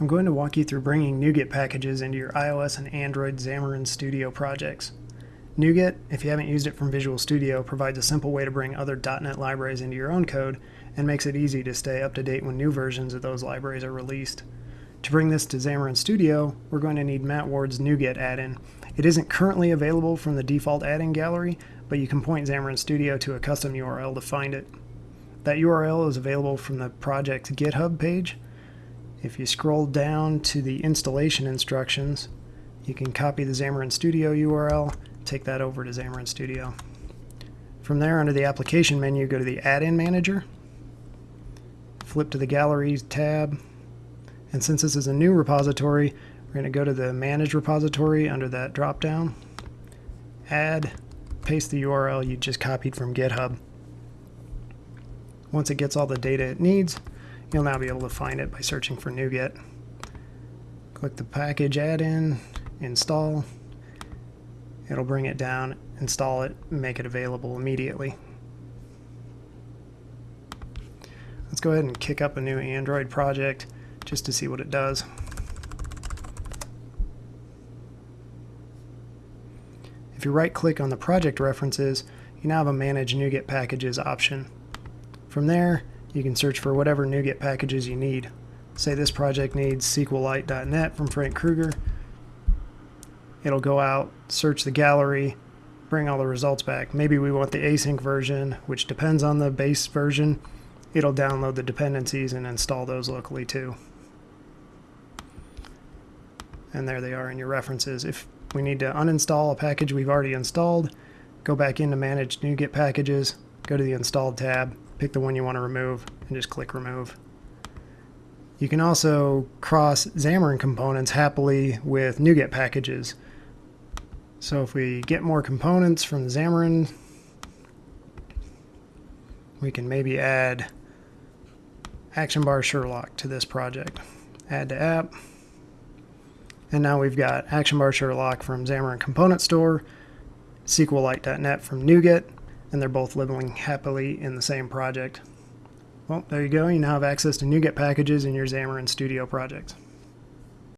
I'm going to walk you through bringing NuGet packages into your iOS and Android Xamarin Studio projects. NuGet, if you haven't used it from Visual Studio, provides a simple way to bring other .NET libraries into your own code and makes it easy to stay up to date when new versions of those libraries are released. To bring this to Xamarin Studio, we're going to need Matt Ward's NuGet add-in. It isn't currently available from the default add-in gallery, but you can point Xamarin Studio to a custom URL to find it. That URL is available from the project's GitHub page, if you scroll down to the installation instructions, you can copy the Xamarin Studio URL, take that over to Xamarin Studio. From there, under the Application menu, go to the Add-in Manager, flip to the Galleries tab, and since this is a new repository, we're going to go to the Manage repository under that drop-down, add, paste the URL you just copied from GitHub. Once it gets all the data it needs, You'll now be able to find it by searching for NuGet. Click the package add-in, install. It'll bring it down, install it, make it available immediately. Let's go ahead and kick up a new Android project just to see what it does. If you right click on the project references, you now have a Manage NuGet Packages option. From there, you can search for whatever NuGet packages you need. Say this project needs SQLite.net from Frank Krueger. It'll go out, search the gallery, bring all the results back. Maybe we want the async version, which depends on the base version. It'll download the dependencies and install those locally too. And there they are in your references. If we need to uninstall a package we've already installed, go back into Manage NuGet Packages, go to the Installed tab, pick the one you want to remove, and just click Remove. You can also cross Xamarin components happily with NuGet packages. So if we get more components from Xamarin, we can maybe add Action Bar Sherlock to this project. Add to app. And now we've got Action Bar Sherlock from Xamarin Component Store, SQLite.net from NuGet, and they're both living happily in the same project. Well, there you go. You now have access to NuGet packages in your Xamarin Studio projects.